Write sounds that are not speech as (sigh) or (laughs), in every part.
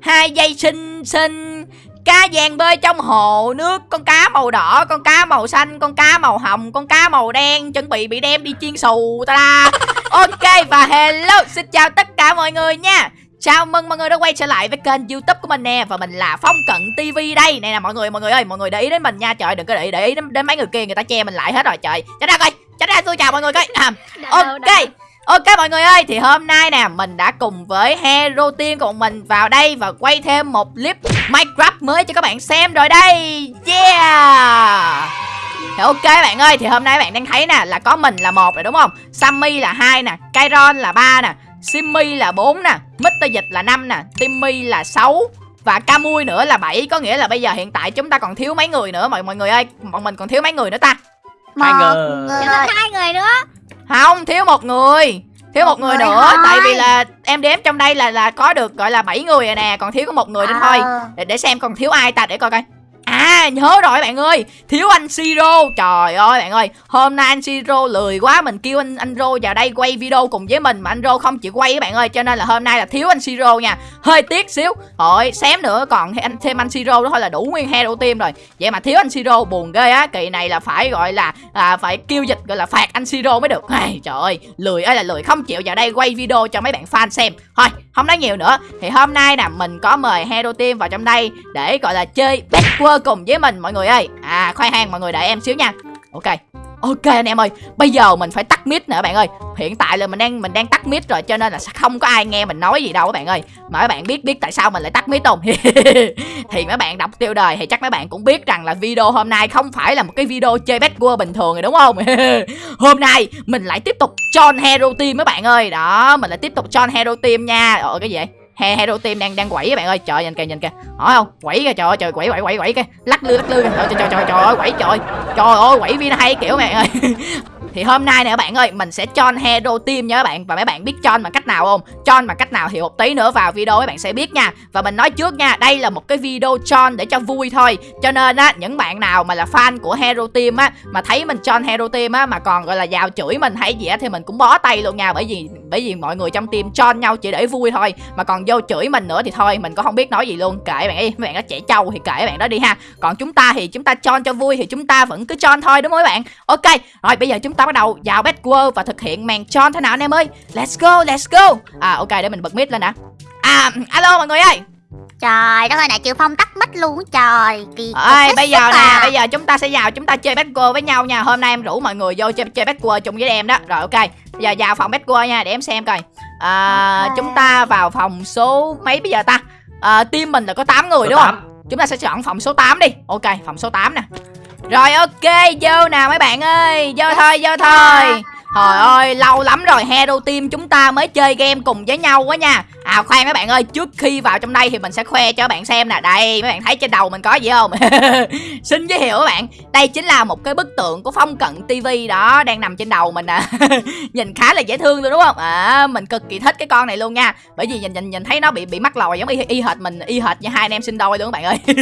hai dây xinh xinh cá vàng bơi trong hồ nước con cá màu đỏ con cá màu xanh con cá màu hồng con cá màu đen chuẩn bị bị đem đi chiên xù ta da (laughs) ok và hello xin chào tất cả mọi người nha. Chào mừng mọi người đã quay trở lại với kênh youtube của mình nè Và mình là Phong Cận TV đây. Này nè mọi người, mọi người ơi, mọi người để ý đến mình nha. Trời đừng có để ý, để ý đến, đến mấy người kia, người ta che mình lại hết rồi trời. Tránh ra coi, tránh ra tôi chào mọi người coi. À, Ok, Ok mọi người ơi, thì hôm nay nè mình đã cùng với Hero Team của mình vào đây và quay thêm một clip Minecraft mới cho các bạn xem rồi đây. Yeah. Thì ok bạn ơi, thì hôm nay bạn đang thấy nè là có mình là một rồi đúng không? Sammy là hai nè, Kairon là ba nè, Simmy là 4 nè, Mr. Dịch là 5 nè, Timmy là 6 và Camui nữa là 7 có nghĩa là bây giờ hiện tại chúng ta còn thiếu mấy người nữa mọi mọi người ơi, bọn mình còn thiếu mấy người nữa ta? Hai người. Thiếu hai người nữa Không, thiếu một người. Thiếu một, Một người người nữa thôi. tại vì là em đếm trong đây là là có được gọi là 7 người rồi nè, còn thiếu có một người nữa thôi. Ờ. Để, để xem còn thiếu ai ta để coi coi. À nhớ rồi bạn ơi. Thiếu anh Siro. Trời ơi bạn ơi Hôm nay anh Siro lười quá Mình kêu anh anh Rô vào đây quay video cùng với mình Mà anh Rô không chịu quay các bạn ơi. Cho nên là hôm nay là thiếu anh Siro nha. Hơi tiếc xíu. Thôi xém nữa còn anh thêm anh Siro đó thôi là đủ nguyên hero team rồi. Vậy mà thiếu anh Siro buồn ghê á. Kỳ này là phải gọi là à, Phải kêu dịch gọi là phạt anh Siro mới được. Ai, Trời ơi lười ơi là lười không chịu vào đây quay video cho mấy bạn fan xem. Thôi không nói nhiều nữa. Thì hôm nay nè mình có mời hero team vào trong đây Để gọi là chơi backward cùng với mình mọi người ơi À khoai hang mọi người đợi em xíu nha Ok Ok anh em ơi, bây giờ mình phải tắt mic nữa bạn ơi. Hiện tại là mình đang mình đang tắt mic rồi cho nên là sẽ không có ai nghe mình nói gì đâu các bạn ơi. Mà các bạn biết biết tại sao mình lại tắt mic không? (laughs) thì mấy bạn đọc tiêu đời thì chắc mấy bạn cũng biết rằng là video hôm nay không phải là một cái video chơi Backward bình thường rồi đúng không? (laughs) hôm nay mình lại tiếp tục John Hero Team mấy bạn ơi. Đó, mình lại tiếp tục John Hero Team nha. Ồ cái gì vậy? He Hero Team đang đang quẩy các bạn ơi. Trời nhìn kìa nhìn kìa. Hỏi không? Quẩy kìa trời ơi trời quẩy quẩy quẩy quẩy kìa. Lắc lư lắc lư kìa. Trời trời trời trời, ơi quẩy trời. Trời ơi quẩy viên hay kiểu bạn ơi. (laughs) Thì hôm nay nè các bạn ơi, mình sẽ chọn hero team nha các bạn Và mấy bạn biết chọn bằng cách nào không? Chọn bằng cách nào thì một tí nữa vào video các bạn sẽ biết nha Và mình nói trước nha, đây là một cái video chọn để cho vui thôi Cho nên á, những bạn nào mà là fan của hero team á Mà thấy mình chọn hero team á, mà còn gọi là vào chửi mình hay gì á Thì mình cũng bó tay luôn nha Bởi vì bởi vì mọi người trong team chọn nhau chỉ để vui thôi Mà còn vô chửi mình nữa thì thôi Mình cũng không biết nói gì luôn. Kệ bạn ấy, mấy bạn đó trẻ trâu thì kệ bạn đó đi ha. Còn chúng ta thì chúng ta chọn cho vui thì chúng ta vẫn cứ chọn thôi đúng không các bạn? Ok, rồi bây giờ chúng ta bắt đầu vào Backward và thực hiện màn tròn thế nào anh em ơi? Let's go, let's go. À ok để mình bật mic lên đã À alo mọi người ơi. Trời đất ơi nãy chịu Phong tắt mic luôn Trời. Kỳ Ơi bây giờ nè, à. bây giờ chúng ta sẽ vào chúng ta chơi Backward với nhau nha. Hôm nay em rủ mọi người vô chơi, chơi Backward chung với em đó. Rồi ok, bây giờ vào phòng Backward nha để em xem coi à. Chúng ta vào phòng số mấy bây giờ ta? À, Team mình là có 8 người Số đúng không? tám. Chúng ta sẽ chọn phòng số 8 đi. Ok, phòng số 8 nè. Rồi ok, vô nào mấy bạn ơi. Vô thôi, vô thôi Trời ơi, lâu lắm rồi Hero Team chúng ta mới chơi game cùng với nhau quá nha. À khoan mấy bạn ơi, trước khi vào trong đây thì mình sẽ khoe cho các bạn xem nè. Đây, mấy bạn thấy trên đầu mình có gì không? (laughs) Xin giới thiệu các bạn. Đây chính là một cái bức tượng của Phong Cận TV đó Đang nằm trên đầu mình nè. (laughs) Nhìn khá là dễ thương luôn đúng không? À, mình cực kỳ thích cái con này luôn nha. Bởi vì nhìn nhìn nhìn thấy nó bị bị mắc lòi giống y, y hệt mình Y hệt như hai anh em sinh đôi luôn các bạn ơi. (laughs)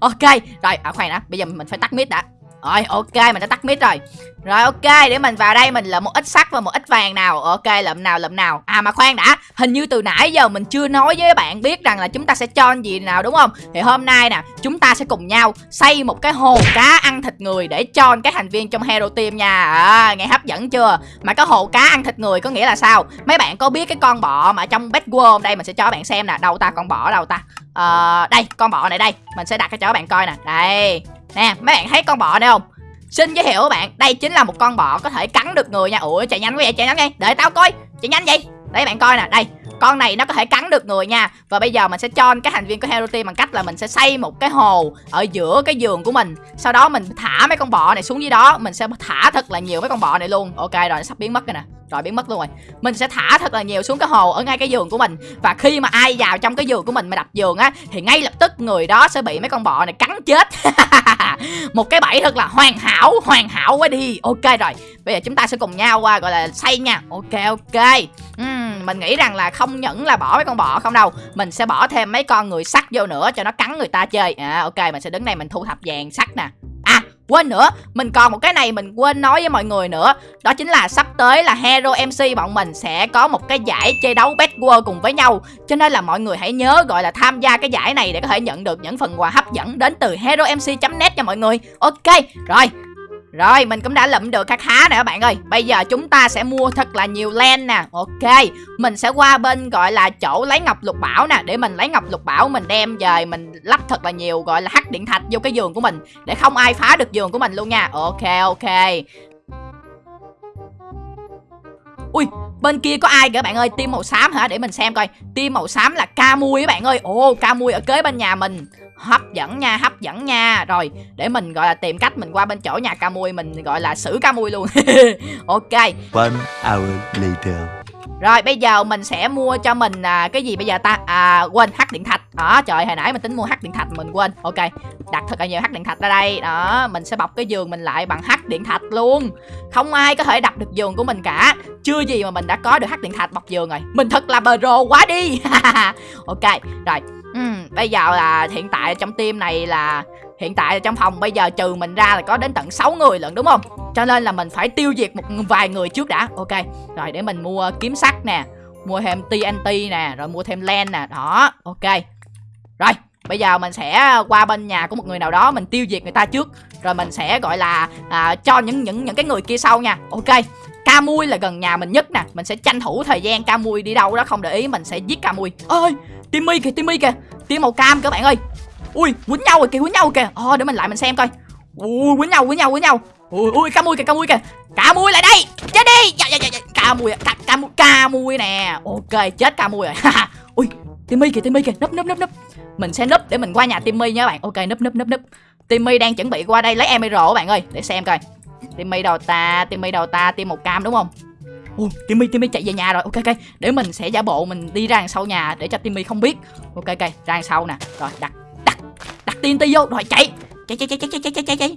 Ok, rồi, à khoan đã Bây giờ mình phải tắt mic đã rồi ok mình đã tắt mic rồi. Rồi ok để mình vào đây mình lượm một ít sắt và một ít vàng nào. Ok lượm nào lượm nào. À mà khoan đã Hình như từ nãy giờ mình chưa nói với các bạn biết rằng là chúng ta sẽ cho gì nào đúng không? Thì hôm nay nè chúng ta sẽ cùng nhau xây một cái hồ cá ăn thịt người để cho các thành viên trong Hero Team nha. À, Nghe hấp dẫn chưa? Mà cái hồ cá ăn thịt người có nghĩa là sao? Mấy bạn có biết cái con bọ mà trong Bad World Đây mình sẽ cho các bạn xem nè. Đâu ta con bọ đâu ta? Ờ, đây con bọ này đây. Mình sẽ đặt cái cho các bạn coi nè. Đây nè, mấy bạn thấy con bọ này không? Xin giới thiệu các bạn, đây chính là một con bọ có thể cắn được người nha. Ủa, chạy nhanh quá vậy, chạy nhanh đi. Để tao coi. Chạy nhanh vậy. Để bạn coi nè, đây. Con này nó có thể cắn được người nha. Và bây giờ mình sẽ cho các thành viên của hero team bằng cách là mình sẽ xây một cái hồ ở giữa cái giường của mình. Sau đó mình thả mấy con bọ này xuống dưới đó. Mình sẽ thả thật là nhiều mấy con bọ này luôn. Ok, rồi, nó sắp biến mất rồi nè rồi biến mất luôn rồi. Mình sẽ thả thật là nhiều xuống cái hồ ở ngay cái giường của mình. Và khi mà ai vào trong cái giường của mình mà đập giường á thì ngay lập tức người đó sẽ bị mấy con bọ này cắn chết. (laughs) Một cái bẫy thật là hoàn hảo hoàn hảo quá đi. Ok rồi bây giờ chúng ta sẽ cùng nhau qua gọi là xây nha. Ok ok. Uhm, mình nghĩ rằng là không những là bỏ mấy con bọ không đâu mình sẽ bỏ thêm mấy con người sắt vô nữa cho nó cắn người ta chơi. À ok mình sẽ đứng đây mình thu thập vàng sắt nè quên nữa. Mình còn một cái này mình quên nói với mọi người nữa. Đó chính là sắp tới là hero mc bọn mình sẽ có một cái giải chơi đấu best world cùng với nhau. Cho nên là mọi người hãy nhớ gọi là tham gia cái giải này để có thể nhận được những phần quà hấp dẫn đến từ hero mc net nha mọi người. Ok, rồi rồi, mình cũng đã lụm được khá khá nè các bạn ơi. Bây giờ chúng ta sẽ mua thật là nhiều len nè. Ok, Mình sẽ qua bên gọi là chỗ lấy ngọc lục bảo nè. Để mình lấy ngọc lục bảo, mình đem về, Mình lắp thật là nhiều gọi là hắc điện thạch vô cái giường của mình. Để không ai phá được giường của mình luôn nha. Ok ok. Ui, bên kia có ai kìa bạn ơi? Team màu xám hả? Để mình xem coi. Team màu xám là ca mui các bạn ơi. Ồ ca mui ở kế bên nhà mình hấp dẫn nha hấp dẫn nha. Rồi để mình gọi là tìm cách mình qua bên chỗ nhà ca mui mình gọi là xử ca mui luôn. (laughs) Ok. One hour later. rồi bây giờ mình sẽ mua cho mình à, cái gì bây giờ ta? À quên hắc điện thạch. Đó trời hồi nãy mình tính mua hắc điện thạch mình quên. Ok đặt thật là nhiều hắc điện thạch ra đây. Đó mình sẽ bọc cái giường mình lại bằng hắc điện thạch luôn. Không ai có thể đập được giường của mình cả. Chưa gì mà mình đã có được hắc điện thạch bọc giường rồi. Mình thật là pro quá đi. (laughs) Ok rồi Ừ, bây giờ là hiện tại trong team này là hiện tại trong phòng bây giờ trừ mình ra là có đến tận 6 người lận đúng không? Cho nên là mình phải tiêu diệt một vài người trước đã. Ok. Rồi để mình mua kiếm sắt nè, mua thêm TNT nè, rồi mua thêm len nè. Đó, ok. Rồi, bây giờ mình sẽ qua bên nhà của một người nào đó mình tiêu diệt người ta trước, rồi mình sẽ gọi là à, cho những những những cái người kia sau nha. Ok. Ca mui là gần nhà mình nhất nè. Mình sẽ tranh thủ thời gian ca mui đi đâu đó không để ý Mình sẽ giết ca mui ơi Timmy kìa Timmy kìa. Tim màu cam các bạn ơi. Ui quýnh nhau rồi kìa quýnh nhau kìa. Ờ để mình lại mình xem coi. Ui quýnh nhau quýnh nhau quýnh nhau. Ui ui ca mui kìa ca mui kìa. Ca mui lại đây. Chết đi. Dạ, dạ, dạ, dạ. Ca mui ca, ca, mui, ca mui nè. Ok chết ca mui rồi (laughs) Ui Timmy kìa Timmy kìa. Núp núp núp núp. Mình sẽ núp để mình qua nhà Timmy nha các bạn. Ok núp núp núp núp. Timmy đang chuẩn bị qua đây lấy emerald các bạn ơi Để xem coi. Timmy đầu ta Timmy đầu ta Tim một cam đúng không Ồ, Timmy Timmy chạy về nhà rồi. Ok ok, để mình sẽ giả bộ mình đi ra đằng sau nhà để cho Timmy không biết. Ok ok, ra đằng sau nè. Rồi đặt đặt đặt TNT vô rồi chạy. Chạy chạy chạy chạy chạy chạy chạy chạy.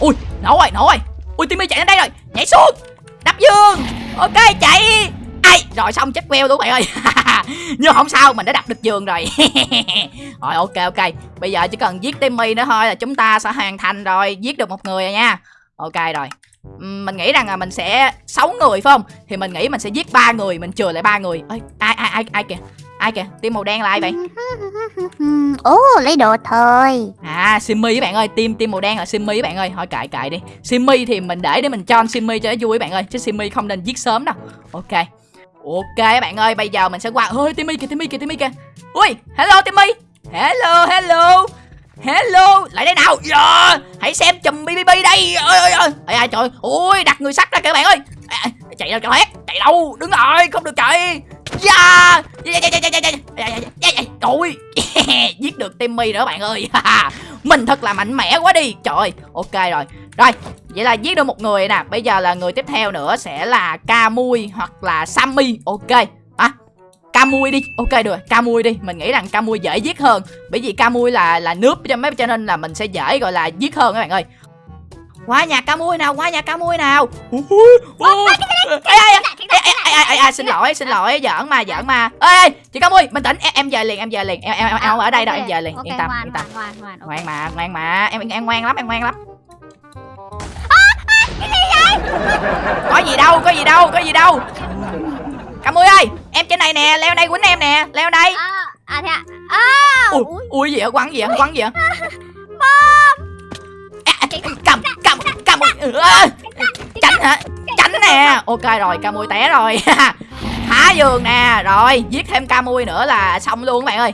Ui, nổ rồi, nổ rồi. Ui Timmy chạy đến đây rồi. Nhảy xuống. Đập dương. Ok, chạy. Ai, rồi xong chết queo luôn bạn ơi. (laughs) (laughs) Nhưng không sao, mình đã đập được giường rồi. (laughs) rồi ok ok. Bây giờ chỉ cần giết Timmy nữa thôi là chúng ta sẽ hoàn thành rồi, giết được một người rồi nha. Ok rồi. Mình nghĩ rằng là mình sẽ 6 người phải không? Thì mình nghĩ mình sẽ giết ba người mình chừa lại ba người. Ơi ai ai ai ai kìa? Ai kìa? Tim màu đen là ai vậy? (laughs) Ồ lấy đồ thôi. À simmy các bạn ơi. Tim tim màu đen là simmy các bạn ơi. Thôi cãi cãi đi. Simmy thì mình để để mình cho simmy cho nó vui các bạn ơi. Chứ simmy không nên giết sớm đâu. Ok ok các bạn ơi bây giờ mình sẽ qua ơi timmy kìa timmy kìa timmy kìa ui hello timmy hello hello Hello, lại đây nào yeah. Hãy xem chùm BBB đây ơi ơi ơi à, Trời ui đặt người sắt ra kìa bạn ơi à, Chạy đâu cho hết Chạy đâu, đứng lại, không được chạy Yeah yeah yeah yeah yeah yeah yeah yeah Trời Giết được Timmy nữa bạn ơi Mình thật là mạnh mẽ quá đi Trời ok rồi Rồi, vậy là giết được một người nè Bây giờ là người tiếp theo nữa sẽ là Camui hoặc là Sammy. Ok Camui đi. Ok được Camui đi. Mình nghĩ rằng Camui dễ giết hơn bởi vì Camui là là nước cho mấy cho nên là mình sẽ dễ gọi là giết hơn các bạn ơi. Qua nhà Camui nào qua nhà Camui nào. Xin lỗi xin lỗi giỡn mà giỡn mà. Ê chị Camui bình tĩnh. Em, về liền em về liền. Em em, em không ở đây đâu em về liền. yên tâm yên tâm. ngoan mà ngoan mà. Em em ngoan lắm em ngoan lắm có gì đâu có gì đâu có gì đâu. Cam ơi ơi Em trên này nè Leo đây quýnh em nè Leo đây. À, à thế à, à Ui, ui. gì vậy? Quăng gì vậy? Quăng gì vậy? Cầm cầm cầm tránh hả? Tránh nè. Ok rồi ca mui té rồi. (laughs) Phá giường nè. Rồi giết thêm ca mui nữa là xong luôn các bạn ơi.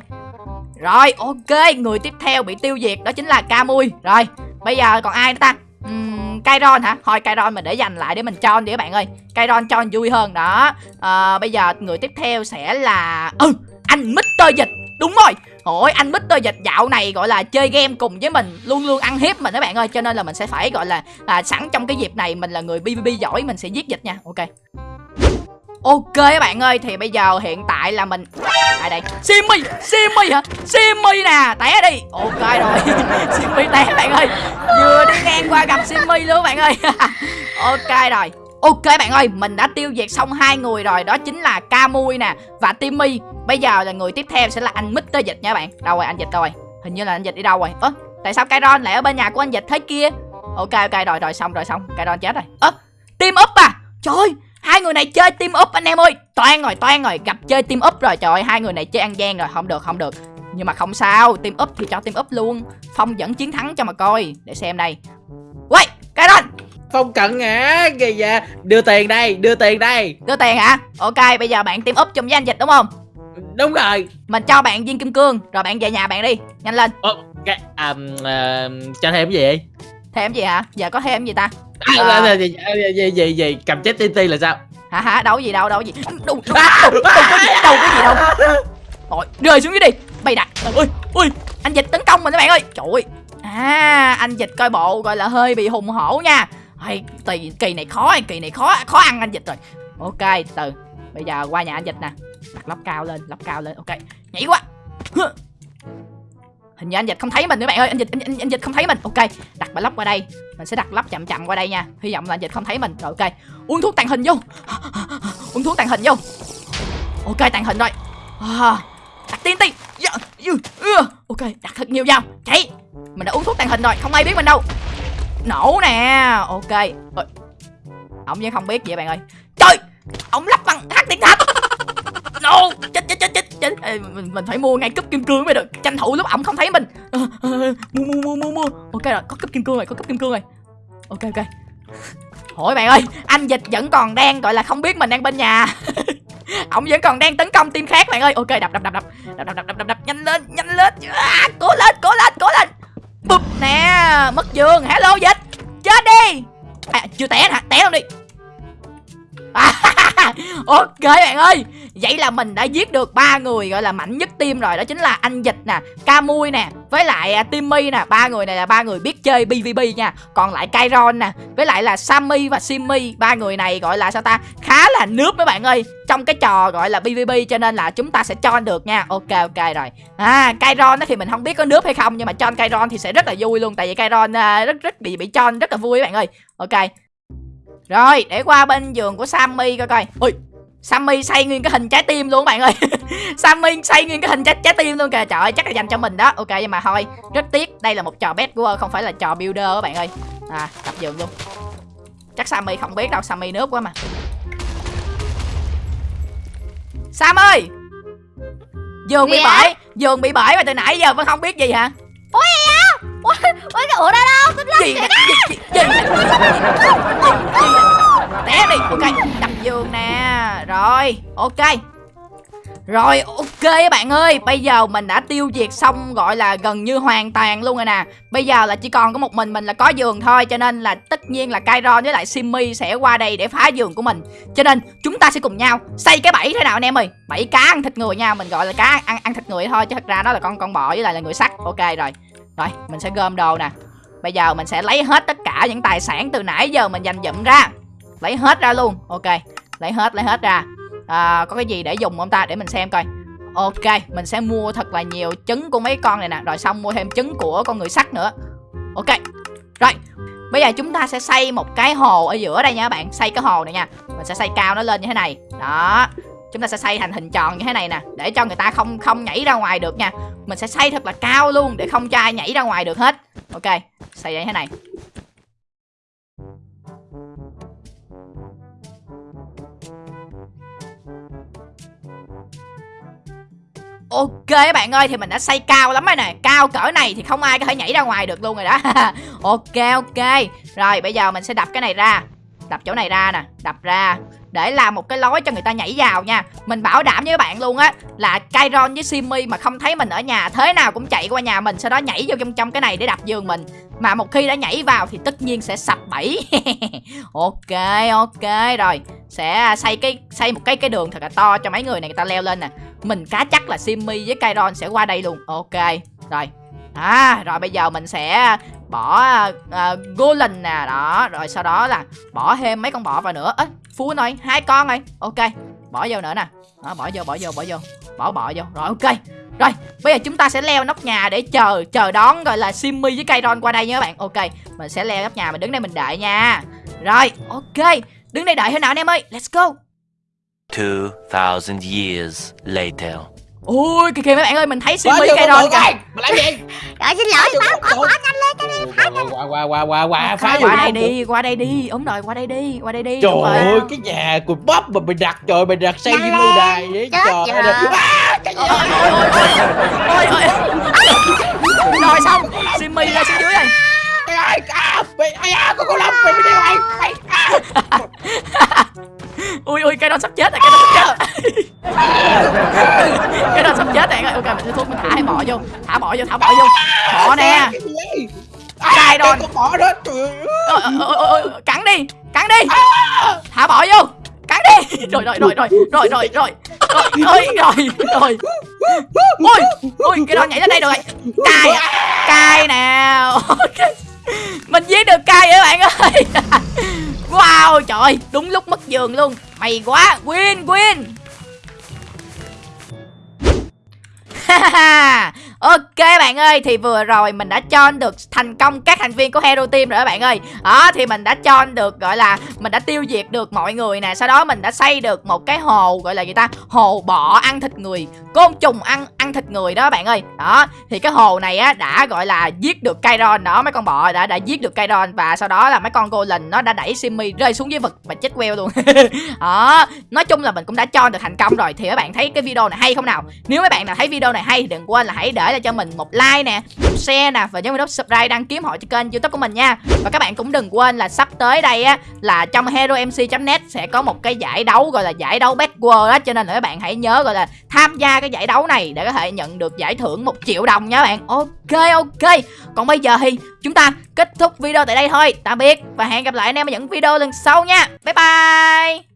Rồi ok. Người tiếp theo bị tiêu diệt đó chính là ca mui. Rồi bây giờ còn ai nữa ta uhm, Kairon hả? Thôi Kairon mình để dành lại để mình cho đi các bạn ơi. Kairon cho vui hơn đó. À, bây giờ người tiếp theo sẽ là ừ anh Mr Dịch. Đúng rồi. Ôi anh Mr Dịch dạo này gọi là chơi game cùng với mình Luôn luôn ăn hiếp mình các bạn ơi. Cho nên là mình sẽ phải gọi là à, sẵn trong cái dịp này Mình là người BBB giỏi mình sẽ giết dịch nha. Ok Ok các bạn ơi Thì bây giờ hiện tại là mình Tại đây. Simmy Simmy hả? Simmy nè Té đi. Ok rồi. (laughs) Simmy té bạn ơi. Vừa đi ngang qua gặp Simmy luôn bạn ơi. (laughs) Ok rồi. Ok bạn ơi, mình đã tiêu diệt xong hai người rồi, đó chính là Camui nè và Timmy. Bây giờ là người tiếp theo sẽ là anh Mr Dịch nha bạn. Đâu rồi anh Dịch đâu rồi? Hình như là anh Dịch đi đâu rồi? Ơ, tại sao Kairon lại ở bên nhà của anh dịch thế kia? Ok ok rồi rồi xong rồi xong. Kairon chết rồi. Ơ team up à? Trời ơi hai người này chơi team up anh em ơi. Toan rồi toan rồi. Gặp chơi team up rồi. Trời ơi hai người này chơi ăn gian rồi. Không được không được. Nhưng mà không sao. Team up thì cho team up luôn. Phong dẫn chiến thắng cho mà coi. Để xem đây. Quay Kairon Phong cận hả? Kìa dạ Đưa tiền đây đưa tiền đây. Đưa tiền hả? Ok bây giờ bạn team up chung với anh dịch đúng không? Đúng rồi. Mình cho bạn viên kim cương. Rồi bạn về nhà bạn đi. Nhanh lên. Ồ, cái, à, à, Cho thêm cái gì? Thêm gì hả? Giờ có thêm gì ta à, À. à, gì, gì, Cầm chết TNT là sao? Hả hả đâu gì đâu đâu gì? Đâu đâu, đâu, đâu, có gì đâu có gì đâu. Rồi rơi xuống dưới đi. Bay đặt. Ui ui anh dịch tấn công mình các bạn ơi. Trời ơi. À anh dịch coi bộ gọi là hơi bị hùng hổ nha. Hay kỳ kỳ này khó kỳ này khó khó ăn anh dịch rồi. Ok từ. Bây giờ qua nhà anh dịch nè. Đặt lóc cao lên lóc cao lên. Ok. Nhảy quá hình như anh dịch không thấy mình nữa bạn ơi. Anh dịch anh, anh, anh dịch không thấy mình. Ok đặt bài lóc qua đây. Mình sẽ đặt lóc chậm chậm qua đây nha. Hy vọng là anh dịch không thấy mình. Rồi ok. Uống thuốc tàn hình vô. (laughs) Uống thuốc tàn hình vô. Ok tàn hình rồi. À, đặt tiên tiên. Dạ, ok đặt thật nhiều vào chạy. Mình đã uống thuốc tàn hình rồi không ai biết mình đâu. Nổ nè. Ok. Ổng ông vẫn không biết vậy bạn ơi. Trời ông lắp bằng hát điện thạch (laughs) ô chết chết chết chết chết Ê, mình, mình phải mua ngay cúp kim cương mới được tranh thủ lúc ổng không thấy mình ờ, ờ, ờ, mua mua mua mua mua ok rồi có cúp kim cương rồi có cúp kim cương rồi ok ok Hỏi bạn ơi, anh dịch vẫn còn đang gọi là không biết mình đang bên nhà. (laughs) Ông vẫn còn đang tấn công team khác bạn ơi. Ok, đập đập đập đập. Đập đập đập đập đập, đập. nhanh lên, nhanh lên. À, cố lên, cố lên, cố lên. Bụp nè, mất giường. Hello dịch. Chết đi. À, chưa té hả? Té luôn đi. (laughs) Ok bạn ơi, Vậy là mình đã giết được ba người gọi là mạnh nhất team rồi, Đó chính là anh Dịch nè Camui nè, Với lại à, Timmy nè. Ba người này là ba người biết chơi PvP nha. Còn lại Kairon nè, Với lại là Sammy và Simmy. Ba người này gọi là sao ta? Khá là nước mấy bạn ơi, Trong cái trò gọi là PvP cho nên là chúng ta sẽ cho được nha. Ok ok rồi. À Kairon thì mình không biết có nước hay không, Nhưng mà cho Kairon thì sẽ rất là vui luôn. Tại vì Kairon à, rất rất bị bị cho rất là vui các bạn ơi. Ok rồi, để qua bên giường của Sammy coi coi. Ui, Sammy xây nguyên cái hình trái tim luôn các bạn ơi. (laughs) Sammy xây nguyên cái hình trái trái tim luôn kìa. Trời ơi, chắc là dành cho mình đó. Ok nhưng mà thôi, rất tiếc, đây là một trò bad của không phải là trò builder các bạn ơi. À, tập giường luôn. Chắc Sammy không biết đâu, Sammy nước quá mà. Sam ơi! Giường bị bể, giường bị bể mà từ nãy giờ vẫn không biết gì hả? Ủa cái ủa đâu đâu gì nè gì, gì, gì, gì, té đi. Ok đập giường nè. Rồi ok. Rồi ok các bạn ơi. Bây giờ mình đã tiêu diệt xong gọi là gần như hoàn toàn luôn rồi nè. Bây giờ là chỉ còn có một mình mình là có giường thôi Cho nên là tất nhiên là Kairon với lại Simmy sẽ qua đây để phá giường của mình. Cho nên chúng ta sẽ cùng nhau xây cái bẫy thế nào anh em ơi? Bẫy cá ăn thịt người nha Mình gọi là cá ăn ăn thịt người thôi Chứ thật ra nó là con con bò với lại là người sắt. Ok rồi rồi mình sẽ gom đồ nè. Bây giờ mình sẽ lấy hết tất cả những tài sản từ nãy giờ mình dành dụm ra. Lấy hết ra luôn. Ok Lấy hết lấy hết ra. À, Có cái gì để dùng không ta? Để mình xem coi. Ok mình sẽ mua thật là nhiều trứng của mấy con này nè. Rồi xong mua thêm trứng của con người sắt nữa. Ok Rồi. Bây giờ chúng ta sẽ xây một cái hồ ở giữa đây nha các bạn. Xây cái hồ này nha. Mình sẽ xây cao nó lên như thế này. Đó. Chúng ta sẽ xây thành hình tròn như thế này nè, Để cho người ta không không nhảy ra ngoài được nha. Mình sẽ xây thật là cao luôn, Để không cho ai nhảy ra ngoài được hết. Ok, Xây như thế này. Ok các bạn ơi, thì mình đã xây cao lắm rồi nè. Cao cỡ này thì không ai có thể nhảy ra ngoài được luôn rồi đó. (laughs) Ok ok. Rồi, bây giờ mình sẽ đập cái này ra. Đập chỗ này ra nè, Đập ra. Để làm một cái lối cho người ta nhảy vào nha. Mình bảo đảm với các bạn luôn á Là Kyron với Simmy mà không thấy mình ở nhà Thế nào cũng chạy qua nhà mình Sau đó nhảy vô trong, trong cái này để đập giường mình. Mà một khi đã nhảy vào thì tất nhiên sẽ sập bẫy. (laughs) Ok ok rồi. Sẽ xây cái xây một cái cái đường thật là to cho mấy người này người ta leo lên nè. Mình cá chắc là Simmy với Kyron sẽ qua đây luôn. Ok Rồi. À rồi bây giờ mình sẽ bỏ à, uh, Golem nè. Đó Rồi sau đó là bỏ thêm mấy con bọ vào nữa. Ê Phú nói hai con rồi. Ok Bỏ vô nữa nè. Đó bỏ vô bỏ vô bỏ vô. Bỏ bỏ vô. Rồi ok. Rồi bây giờ chúng ta sẽ leo nóc nhà để chờ Chờ đón gọi là Simmy với Kairon qua đây nha các bạn. Ok Mình sẽ leo nóc nhà mình đứng đây mình đợi nha. Rồi ok. Đứng đây đợi thế nào anh em ơi? Let's go. 2,000 years later ui kìa kìa mấy bạn ơi mình thấy Phá Simmy vô cây bự kìa coi Mà làm gì? (laughs) Rồi xin lỗi bỏ bự. bỏ nhanh lên cho đi Qua qua qua qua qua phá qua đây đi qua đây đi đúng rồi qua đây đi qua đây đi Trời rồi. ơi cái nhà của bắp mà mày đặt trời mày đặt xây Nhanh cái lên. lâu đài vậy? Trời ơi cái ôi ôi ôi ôi. ôi ôi rồi xong. Simmy ra xuống dưới rồi ai à mày ai à con con lông mày mày đi mày mày à ui ui cái đó sắp chết rồi cái đó sắp chết. Rồi (laughs) cái đó sắp chết rồi ok mình sẽ thuốc mình thả bỏ vô thả bỏ vô thả bỏ vô. Bỏ nè. Cài con bỏ đó trời ơi. Cắn đi cắn đi. Thả bỏ vô cắn đi. Rồi rồi rồi rồi rồi rồi rồi rồi rồi (laughs) rồi ui ui cái đó nhảy lên đây rồi. Cài à, cài nào Ok. (laughs) mình giết được cây các bạn ơi? (laughs) Wow, trời đúng lúc mất giường luôn. Mày quá, win win. (laughs) ok bạn ơi, thì vừa rồi mình đã cho được thành công các thành viên của hero team rồi đó bạn ơi. Đó, thì mình đã cho được, gọi là, mình đã tiêu diệt được mọi người nè. Sau đó mình đã xây được một cái hồ, gọi là gì ta? Hồ bọ ăn thịt người, côn trùng ăn ăn thịt người đó bạn ơi. Đó, thì cái hồ này á, đã, gọi là, giết được Kairon đó. Mấy con bọ đã đã giết được Kairon và sau đó là mấy con golem nó đã đẩy Simmy rơi xuống dưới vực và chết queo luôn. (laughs) Đó, nói chung là mình cũng đã cho được thành công rồi. Thì các bạn thấy cái video này hay không nào? Nếu mấy bạn nào thấy video này hay thì đừng quên là hãy để lại cho mình một like nè, một share nè, và nhớ nút subscribe đăng ký họ cho kênh youtube của mình nha. Và các bạn cũng đừng quên là sắp tới đây á, là trong heromc.net sẽ có một cái giải đấu gọi là giải đấu best world đó. Cho nên là các bạn hãy nhớ gọi là tham gia cái giải đấu này để có thể nhận được giải thưởng một triệu đồng nha bạn. Ok ok. Còn bây giờ thì chúng ta kết thúc video tại đây thôi. Tạm biệt và hẹn gặp lại anh em ở những video lần sau nha. Bye bye.